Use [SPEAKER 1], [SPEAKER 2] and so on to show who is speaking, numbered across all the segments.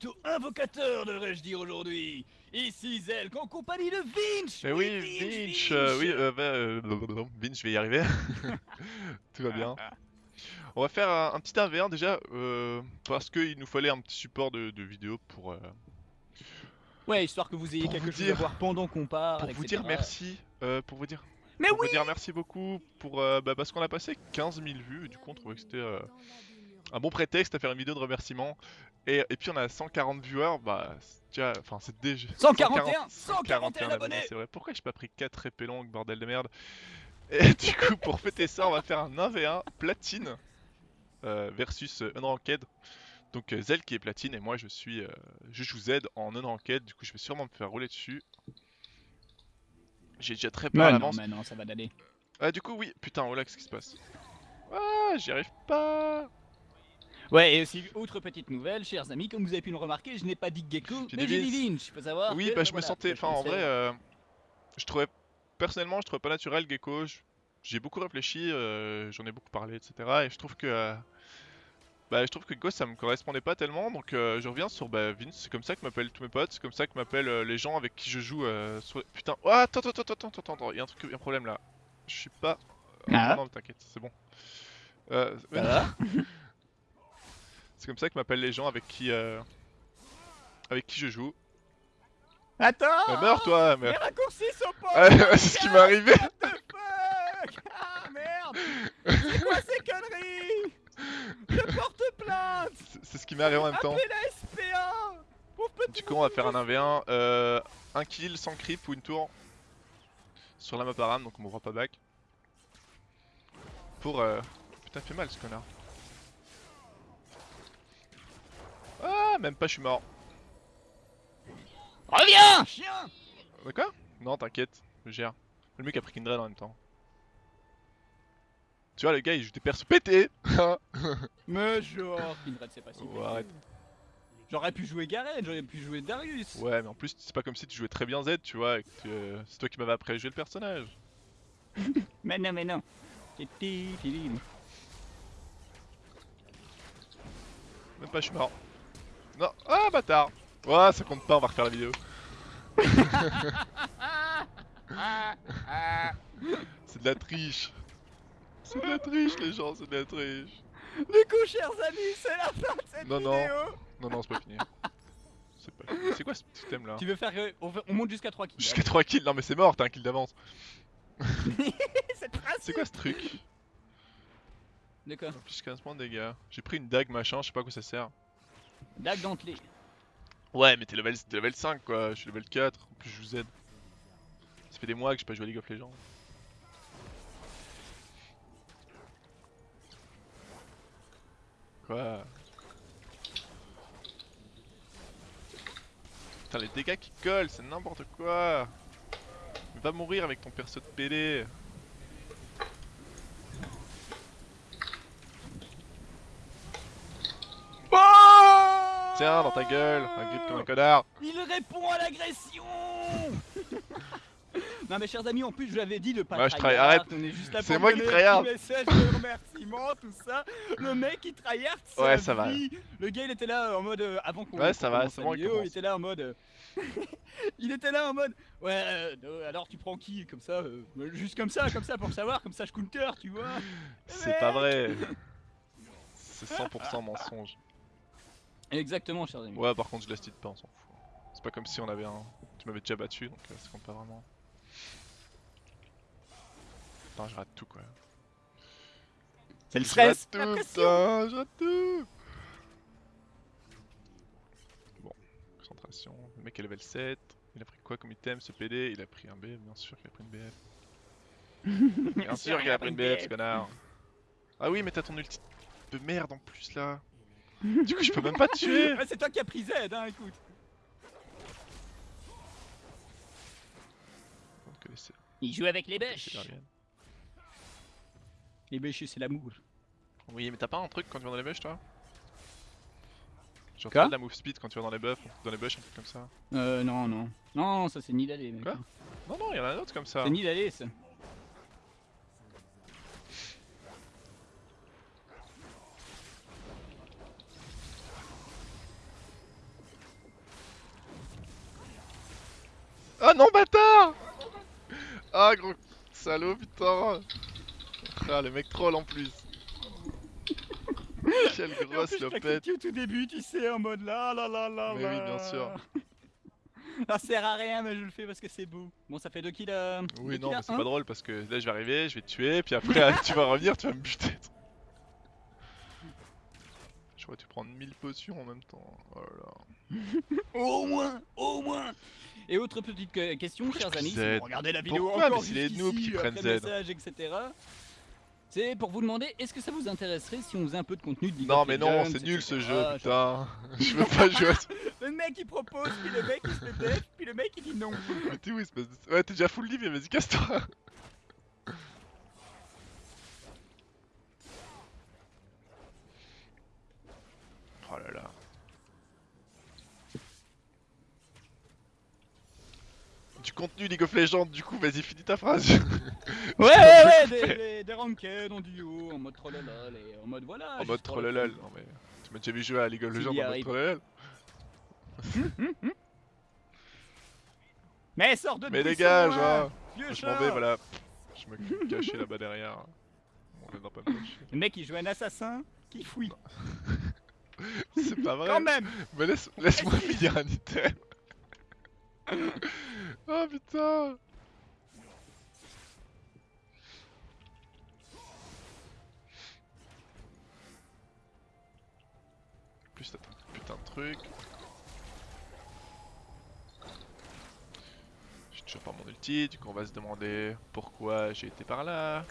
[SPEAKER 1] plutôt invocateur, devrais-je dire aujourd'hui. Ici Zelk en compagnie de Vinch
[SPEAKER 2] Mais oui, Vinch, euh, oui, euh, bah, euh, Vinch, je vais y arriver. Tout va bien. On va faire un, un petit 1v1 déjà, euh, parce qu'il nous fallait un petit support de, de vidéo pour,
[SPEAKER 1] Ouais, histoire que vous ayez
[SPEAKER 2] Pour
[SPEAKER 1] quelque
[SPEAKER 2] vous
[SPEAKER 1] chose
[SPEAKER 2] dire-
[SPEAKER 1] à voir pendant qu'on parle,
[SPEAKER 2] pour vous dire merci, pour vous dire,
[SPEAKER 1] Mais
[SPEAKER 2] pour
[SPEAKER 1] oui
[SPEAKER 2] vous dire merci beaucoup, pour, bah, parce qu'on a passé 15 000 vues, et du coup on trouvait que c'était un bon prétexte à faire une vidéo de remerciement. Et, et puis on a 140 viewers, bah, c'est déjà, enfin c'est déjà...
[SPEAKER 1] 141 141 abonnés
[SPEAKER 2] C'est vrai, pourquoi j'ai pas pris 4 épées longues, bordel de merde Et du coup, pour fêter ça, on va faire un 1v1 platine euh, versus euh, Unranked. Donc euh, Zel qui est platine et moi je suis, euh, je joue Z en Unranked, du coup je vais sûrement me faire rouler dessus. J'ai déjà très peur à l'avance.
[SPEAKER 1] mais non, ça va d'aller.
[SPEAKER 2] Ah du coup oui, putain, oh là, qu'est-ce qui se passe? Ah, j'y arrive pas
[SPEAKER 1] Ouais, et aussi, autre petite nouvelle, chers amis, comme vous avez pu le remarquer, je n'ai pas dit Gecko, mais j'ai dit Vinch, faut savoir
[SPEAKER 2] Oui,
[SPEAKER 1] que,
[SPEAKER 2] bah je me
[SPEAKER 1] voilà,
[SPEAKER 2] sentais, enfin en vrai, euh, je trouvais, personnellement je trouvais pas naturel Gecko, j'ai beaucoup réfléchi, euh, j'en ai beaucoup parlé, etc. Et je trouve que, euh, bah je trouve que Ghost ça me correspondait pas tellement, donc euh, je reviens sur bah, Vince, c'est comme ça que m'appellent tous mes potes, c'est comme ça que m'appellent euh, les gens avec qui je joue, euh, sur- putain, oh, attends, attends, attends, attends, attends, attends, il y a un truc, y a un problème là, je suis pas,
[SPEAKER 1] Ah.
[SPEAKER 2] non, non t'inquiète, c'est bon. Euh,
[SPEAKER 1] Ça va
[SPEAKER 2] c'est comme ça que m'appellent les gens avec qui, euh, avec qui je joue.
[SPEAKER 1] Attends
[SPEAKER 2] meurs toi,
[SPEAKER 1] Les
[SPEAKER 2] meurs.
[SPEAKER 1] raccourcis sont pas
[SPEAKER 2] c'est ce qui m'est arrivé.
[SPEAKER 1] What the fuck? Ah merde C'est quoi ces conneries? Je porte plainte
[SPEAKER 2] C'est- ce qui m'est arrivé en même temps.
[SPEAKER 1] Appelez la SPA
[SPEAKER 2] Du coup, on va faire un 1v1. Euh, un kill sans creep ou une tour sur la map Aram, donc on m'ouvre pas back. Pour. Euh... Putain, fait mal ce connard. Ah, même pas, je suis mort.
[SPEAKER 1] Reviens Chien
[SPEAKER 2] De quoi Non, t'inquiète, je gère. Le mec a pris Kindred en même temps. Tu vois, le gars il joue des persos pétés
[SPEAKER 1] Mais genre, Kindred c'est pas si
[SPEAKER 2] Oh, arrête.
[SPEAKER 1] J'aurais pu jouer Garen, j'aurais pu jouer Darius
[SPEAKER 2] Ouais, mais en plus, c'est pas comme si tu jouais très bien Z, tu vois. et que tu- euh, C'est toi qui m'avais appris à jouer le personnage.
[SPEAKER 1] Mais non, mais non Titi, titi.
[SPEAKER 2] Même pas, je suis mort. Non, ah bâtard Ouais, ça compte pas, on va refaire la vidéo. C'est de la triche. C'est de la triche, les gens, c'est de la triche.
[SPEAKER 1] Du coup, chers amis, c'est la fin de cette
[SPEAKER 2] Non, non.
[SPEAKER 1] vidéo
[SPEAKER 2] Non, non, c'est pas fini. C'est pas quoi ce petit thème là
[SPEAKER 1] Tu veux faire... euh, on, monte jusqu'à 3 kills.
[SPEAKER 2] Jusqu'à 3 kills, non mais c'est mort, t'as un kill d'avance.
[SPEAKER 1] c'est
[SPEAKER 2] quoi ce truc?
[SPEAKER 1] De quoi?
[SPEAKER 2] Plus 15 points de dégâts. J'ai pris une dague machin, je sais pas à quoi ça sert.
[SPEAKER 1] Dague.
[SPEAKER 2] Ouais, mais t'es level, level 5 quoi, je suis level 4, en plus je vous aide. Ça fait des mois que j'ai pas joué à League of Legends. Quoi? Putain, les dégâts qui collent, c'est n'importe quoi Va mourir avec ton perso de PD Tiens, dans ta gueule, un grip comme un connard
[SPEAKER 1] Il répond à l'agression Non mais chers amis, en plus je vous avais dit de pas
[SPEAKER 2] Ouais, je
[SPEAKER 1] tryhard, on est juste là
[SPEAKER 2] C'est
[SPEAKER 1] pour
[SPEAKER 2] moi qui tryhard.
[SPEAKER 1] message de remerciement, tout ça. Le mec il tryhard
[SPEAKER 2] Ouais, ça va.
[SPEAKER 1] Le gars il était là en mode, euh, avant qu'on
[SPEAKER 2] Ouais, ça va, c'est bon, il
[SPEAKER 1] vidéo, il
[SPEAKER 2] commence.
[SPEAKER 1] était là en mode... euh, il était là en mode, ouais, euh, euh, alors tu prends qui Comme ça, euh, juste comme ça, comme ça pour savoir, comme ça je counter, tu vois
[SPEAKER 2] C'est pas vrai C'est 100% mensonge.
[SPEAKER 1] Exactement chers amis.
[SPEAKER 2] Ouais, par contre, je la style pas, on s'en fout. C'est pas comme si on avait un. Tu m'avais déjà battu, donc euh, ça compte pas vraiment. Putain, je rate tout quoi.
[SPEAKER 1] C'est le
[SPEAKER 2] Je rate
[SPEAKER 1] stress,
[SPEAKER 2] tout, putain, je rate tout Bon, concentration. Le mec est level 7. Il a pris quoi comme item ce PD Il a pris un BF, bien sûr qu'il a pris une BF. Bien sûr qu'il a pris une BF, ce connard. Ah oui, mais t'as ton ulti de merde en plus là. Du coup, je peux même pas te tuer.
[SPEAKER 1] Ouais, c'est toi qui as pris Z, hein, écoute. Il joue avec les bêches. Les bêches, c'est l'amour.
[SPEAKER 2] Oui, mais t'as pas un truc quand tu vas dans les bush, toi? Genre
[SPEAKER 1] Quoi?
[SPEAKER 2] t'as de la move speed quand tu vas dans les buffs, dans les bush, un truc comme ça.
[SPEAKER 1] Euh, non, non. Non, ça c'est Nidalé, mec.
[SPEAKER 2] Quoi? Non, non, y'en a un autre comme ça.
[SPEAKER 1] C'est Nidalé, ça.
[SPEAKER 2] Ah non, bâtard Ah, gros salaud, putain Ah, le mec troll en plus Quelle grosse lopette
[SPEAKER 1] au tout début, tu sais, en mode là, là, là, là,
[SPEAKER 2] Mais oui, bien sûr.
[SPEAKER 1] Ça sert à rien, mais je le fais parce que c'est beau. Bon, ça fait 2 kills. euh,
[SPEAKER 2] Oui,
[SPEAKER 1] deux
[SPEAKER 2] non,
[SPEAKER 1] kills
[SPEAKER 2] mais c'est pas drôle parce que là je vais arriver, je vais te tuer, puis après tu vas revenir, tu vas me buter. Je vois tu prendre 1000 potions en même temps. Oh là là.
[SPEAKER 1] Au moins, au moins. Et autre petite que- question, chers amis, si vous regardez la vidéo
[SPEAKER 2] Pourquoi
[SPEAKER 1] encore
[SPEAKER 2] les noobs qui
[SPEAKER 1] après
[SPEAKER 2] prennent Z.
[SPEAKER 1] message, etc. C'est pour vous demander, est-ce que ça vous intéresserait si on faisait un peu de contenu de
[SPEAKER 2] Non mais non, c'est nul ce jeu,
[SPEAKER 1] Je-
[SPEAKER 2] putain. Je veux pas jouer à ça.
[SPEAKER 1] Le mec il propose, puis le mec il se def, puis le mec il dit non.
[SPEAKER 2] Mais t'es où espèce de... Ouais, t'es déjà full live, vas-y casse-toi. Oh là là. Du contenu League of Legends, du coup, vas-y, finis ta phrase.
[SPEAKER 1] Ouais, ouais, ouais, des, des, des ranked en duo, en mode trollolol, et en mode voilà.
[SPEAKER 2] en mode trollolol. Non mais. Tu m'as déjà vu jouer à League of Legends en mode trollolol
[SPEAKER 1] Mais sors de
[SPEAKER 2] Mais dégage,
[SPEAKER 1] hein,
[SPEAKER 2] hein
[SPEAKER 1] vieux
[SPEAKER 2] Je m'en vais, voilà. Je me cachais là-bas derrière. On est dans pas.
[SPEAKER 1] Le mec il joue un assassin qui fouille.
[SPEAKER 2] C'est pas vrai.
[SPEAKER 1] Quand même
[SPEAKER 2] Mais laisse, laisse-moi finir un item. Oh putain. Plus t'as un putain de truc. J'ai toujours pas mon ulti, du coup on va se demander pourquoi j'ai été par là.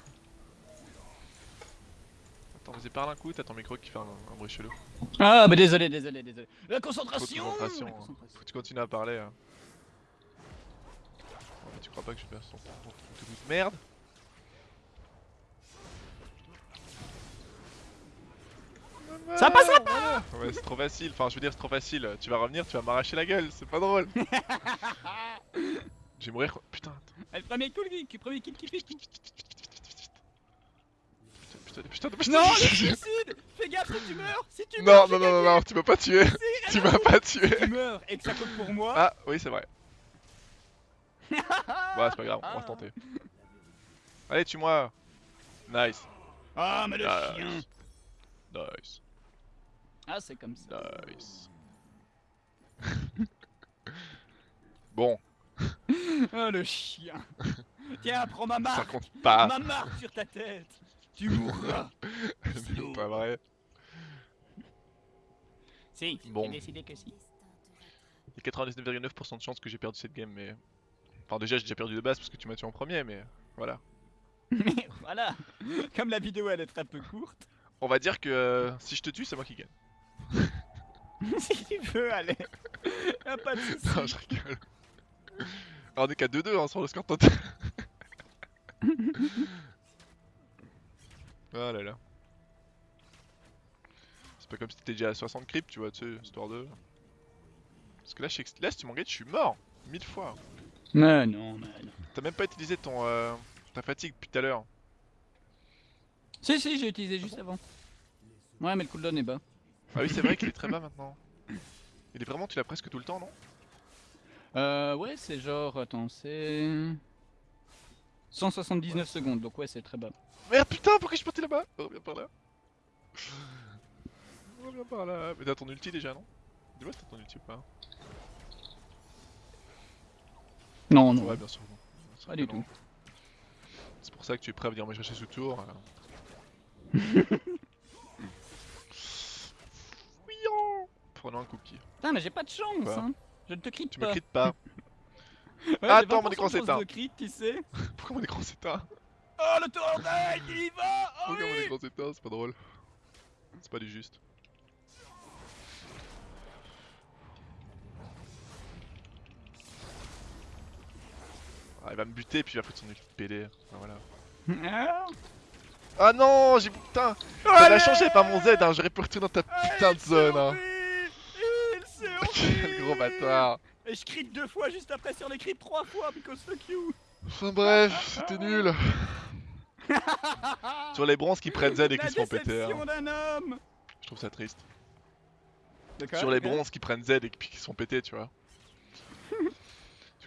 [SPEAKER 2] Attends, vas-y parle un coup, t'as ton micro qui fait un, un bruit chelou.
[SPEAKER 1] Ah bah désolé, désolé, désolé. La concentration,
[SPEAKER 2] concentration,
[SPEAKER 1] la
[SPEAKER 2] hein.
[SPEAKER 1] concentration.
[SPEAKER 2] Faut que tu continues à parler. Hein. Crois pas que je perds ton- truc de merde
[SPEAKER 1] Ça passera
[SPEAKER 2] pas Ouais, c'est trop facile. Enfin, je veux dire, c'est trop facile. Tu vas revenir, tu vas m'arracher la gueule. C'est pas drôle. je vais mourir. Putain, attends.
[SPEAKER 1] Ah, Le premier kill, qui premier kill qui fait tout.
[SPEAKER 2] Putain, putain, putain, putain,
[SPEAKER 1] Non, le suicide Fais gaffe si tu meurs Si tu
[SPEAKER 2] Non,
[SPEAKER 1] meurs,
[SPEAKER 2] non,
[SPEAKER 1] j'ai
[SPEAKER 2] non, non, non, tu m'as pas tué. Tu m'as pas tué.
[SPEAKER 1] Tu meurs et que ça compte pour moi...
[SPEAKER 2] Ah, oui, c'est vrai. Ouais, c'est pas grave, on va
[SPEAKER 1] Ah.
[SPEAKER 2] retenter. Allez, tue-moi. Nice.
[SPEAKER 1] Ah, mais le chien
[SPEAKER 2] Nice. Nice.
[SPEAKER 1] Ah, c'est comme ça.
[SPEAKER 2] Nice. bon,
[SPEAKER 1] Ah, le chien Tiens, prends ma
[SPEAKER 2] ça
[SPEAKER 1] marque
[SPEAKER 2] compte pas.
[SPEAKER 1] Ma marque sur ta tête Tu mourras
[SPEAKER 2] C'est pas vrai.
[SPEAKER 1] Si,
[SPEAKER 2] Bon.
[SPEAKER 1] j'ai décidé que si.
[SPEAKER 2] Il y a 99,9% de chances que j'ai perdu cette game, mais. Enfin, déjà, j'ai déjà perdu de base parce que tu m'as tué en premier, mais voilà.
[SPEAKER 1] Mais voilà Comme la vidéo elle est très peu courte,
[SPEAKER 2] On va dire que euh, si je te tue, c'est moi qui gagne.
[SPEAKER 1] si tu veux, allez Y'a pas de soucis
[SPEAKER 2] Non, je rigole. Alors, on est qu'à 2-2 hein, sur le score total. ah là là. C'est pas comme si t'étais déjà à 60 creeps, tu vois, tu sais, histoire de. Parce que là, je sais que- là si tu m'engages, je suis mort. Mille fois.
[SPEAKER 1] Mais non, mais non.
[SPEAKER 2] T'as même pas utilisé ton euh, ta fatigue depuis tout à l'heure.
[SPEAKER 1] Si, si, j'ai utilisé juste avant. Ouais, mais le cooldown est bas.
[SPEAKER 2] Ah oui, c'est vrai qu'il est très bas maintenant. Il est vraiment, tu l'as presque tout le temps, non?
[SPEAKER 1] Euh, ouais, c'est genre, attends, c'est... 179 secondes, donc ouais, c'est très bas.
[SPEAKER 2] Merde, putain, pourquoi je suis parti là-bas? Reviens par là. Reviens par là. Mais t'as ton ulti déjà, non? Dis-moi si t'as ton ulti ou pas.
[SPEAKER 1] Non, non.
[SPEAKER 2] Ouais, bien sûr.
[SPEAKER 1] Pas du tout.
[SPEAKER 2] C'est pour ça que tu es prêt à venir me chercher sous tour. euh. Fouillant Prenons un cookie.
[SPEAKER 1] Putain, mais j'ai pas de chance,
[SPEAKER 2] Quoi
[SPEAKER 1] hein. Je ne te crie
[SPEAKER 2] Tu
[SPEAKER 1] pas.
[SPEAKER 2] me crites pas.
[SPEAKER 1] Ouais,
[SPEAKER 2] Attends,
[SPEAKER 1] 20%
[SPEAKER 2] mon écran s'éteint.
[SPEAKER 1] crit, tu sais.
[SPEAKER 2] Pourquoi mon écran s'éteint
[SPEAKER 1] Oh, le tournage, il y va Oh
[SPEAKER 2] Pourquoi mon écran s'éteint C'est pas drôle. C'est pas du juste. Ah, il va me buter puis il va foutre son de PD. Ah, voilà.
[SPEAKER 1] Ah,
[SPEAKER 2] non, j'ai putain.
[SPEAKER 1] Allez
[SPEAKER 2] la j'avais pas mon Z, hein. j'aurais pu retourner dans ta
[SPEAKER 1] Ah,
[SPEAKER 2] putain de zone. Hein. Quel gros bâtard.
[SPEAKER 1] Et je crie deux fois juste après sur les crits trois fois, because fuck you
[SPEAKER 2] Enfin bref, c'était nul. Sur les bronzes qui prennent Z et qui se font péter. hein.
[SPEAKER 1] homme
[SPEAKER 2] Je trouve ça triste. Sur les bronzes qui prennent Z et qui qui se font péter, tu vois. Du coup,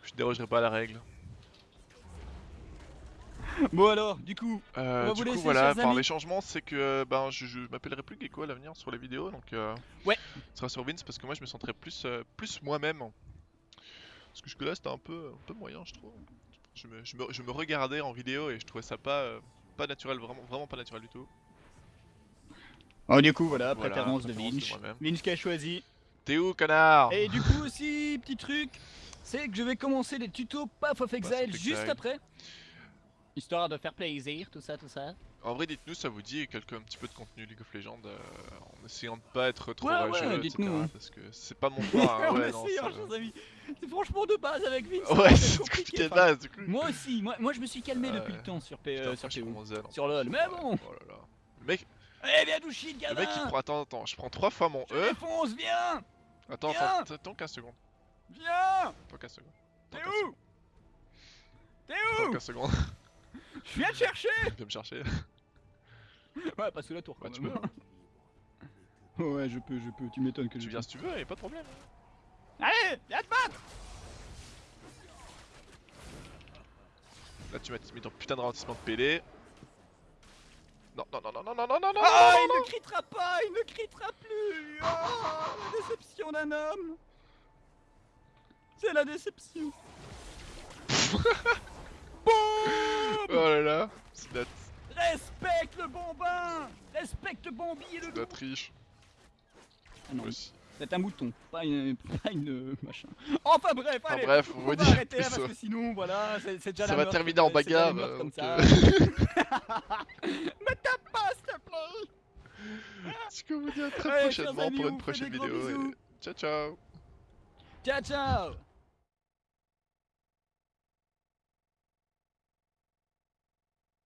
[SPEAKER 2] je Je dérogerai pas à la règle.
[SPEAKER 1] Bon alors, du coup,
[SPEAKER 2] Euh,
[SPEAKER 1] va vous
[SPEAKER 2] du coup,
[SPEAKER 1] laisser,
[SPEAKER 2] voilà,
[SPEAKER 1] chers
[SPEAKER 2] enfin,
[SPEAKER 1] amis.
[SPEAKER 2] les changements, c'est que ben, je, je m'appellerai plus Gecko à l'avenir sur les vidéos, donc euh,
[SPEAKER 1] Ouais.
[SPEAKER 2] ce sera sur Vince parce que moi je me sentirais plus, euh, plus moi-même. Parce que jusque là c'était un peu, un peu moyen, je trouve. Je me, je, me, je me regardais en vidéo et je trouvais ça pas, euh, pas naturel, vraiment, vraiment pas naturel du tout.
[SPEAKER 1] oh, du coup, voilà,
[SPEAKER 2] Voilà,
[SPEAKER 1] préférence de
[SPEAKER 2] préférence de
[SPEAKER 1] Vinch.
[SPEAKER 2] moi-même.
[SPEAKER 1] Vinch qui a choisi.
[SPEAKER 2] T'es où, connard?
[SPEAKER 1] Et du coup aussi, petit truc, c'est que je vais commencer les tutos Path of Exile juste
[SPEAKER 2] Exile.
[SPEAKER 1] après. Histoire de faire plaisir, tout ça, tout ça.
[SPEAKER 2] En vrai, dites-nous, ça vous dit quelques un petit peu de contenu League of Legends euh, en essayant de pas être trop
[SPEAKER 1] Ouais, ouais,
[SPEAKER 2] rageux, etc.
[SPEAKER 1] hein.
[SPEAKER 2] Parce que c'est pas mon point. hein, ouais, non,
[SPEAKER 1] hein,
[SPEAKER 2] ça-
[SPEAKER 1] chers amis. C'est franchement de base avec Vinch.
[SPEAKER 2] Ouais,
[SPEAKER 1] c'est compliqué,
[SPEAKER 2] de base, du coup.
[SPEAKER 1] Moi aussi, moi, moi je me suis calmé
[SPEAKER 2] Ouais.
[SPEAKER 1] depuis le temps sur, P,
[SPEAKER 2] Putain,
[SPEAKER 1] euh, sur PO.
[SPEAKER 2] en
[SPEAKER 1] Sur. LoL, mais bon.
[SPEAKER 2] Oh là là. Le mec,
[SPEAKER 1] Eh viens du shit,
[SPEAKER 2] le
[SPEAKER 1] gamin
[SPEAKER 2] mec il prend. Attends, attends, je prends trois fois mon
[SPEAKER 1] Je
[SPEAKER 2] E.
[SPEAKER 1] défonce, viens
[SPEAKER 2] Attends,
[SPEAKER 1] Viens.
[SPEAKER 2] attends, attends 15 secondes.
[SPEAKER 1] Viens
[SPEAKER 2] Attends 15 secondes.
[SPEAKER 1] T'es
[SPEAKER 2] Attends 15
[SPEAKER 1] où T'es
[SPEAKER 2] Attends
[SPEAKER 1] où
[SPEAKER 2] 15 secondes.
[SPEAKER 1] Je viens te chercher
[SPEAKER 2] Viens me chercher.
[SPEAKER 1] Ouais, pas sous la tour quand
[SPEAKER 2] Bah, tu
[SPEAKER 1] même.
[SPEAKER 2] peux.
[SPEAKER 1] Ouais, je peux, je peux, tu m'étonnes que
[SPEAKER 2] Tu
[SPEAKER 1] je
[SPEAKER 2] viens si tu veux, y'a pas de problème.
[SPEAKER 1] Allez, viens te battre
[SPEAKER 2] Là, tu m'as mis ton putain de ralentissement de PD. Non, non, non, non, non, non, non, non, non,
[SPEAKER 1] Ah,
[SPEAKER 2] non,
[SPEAKER 1] il ne critera pas, il ne critera plus Oh, la déception d'un homme C'est la déception
[SPEAKER 2] Oh là là, c'est la,
[SPEAKER 1] Respecte le bon bain Respecte Bambi et le
[SPEAKER 2] c'est.
[SPEAKER 1] Ah non, c'est un mouton, pas une, pas une euh, machin. Enfin bref,
[SPEAKER 2] Enfin
[SPEAKER 1] allez,
[SPEAKER 2] bref, on va
[SPEAKER 1] va
[SPEAKER 2] dire
[SPEAKER 1] arrêter là parce
[SPEAKER 2] ça-
[SPEAKER 1] que sinon, voilà, c'est déjà
[SPEAKER 2] Ça
[SPEAKER 1] la
[SPEAKER 2] va
[SPEAKER 1] meurtre,
[SPEAKER 2] terminer en bagarre. euh,
[SPEAKER 1] comme ça.
[SPEAKER 2] euh,
[SPEAKER 1] Me tape pas, s'il te plaît
[SPEAKER 2] Ce que vous dis à très
[SPEAKER 1] Allez,
[SPEAKER 2] prochainement
[SPEAKER 1] amis,
[SPEAKER 2] pour une prochaine vidéo. Et... Ciao, ciao
[SPEAKER 1] Ciao, ciao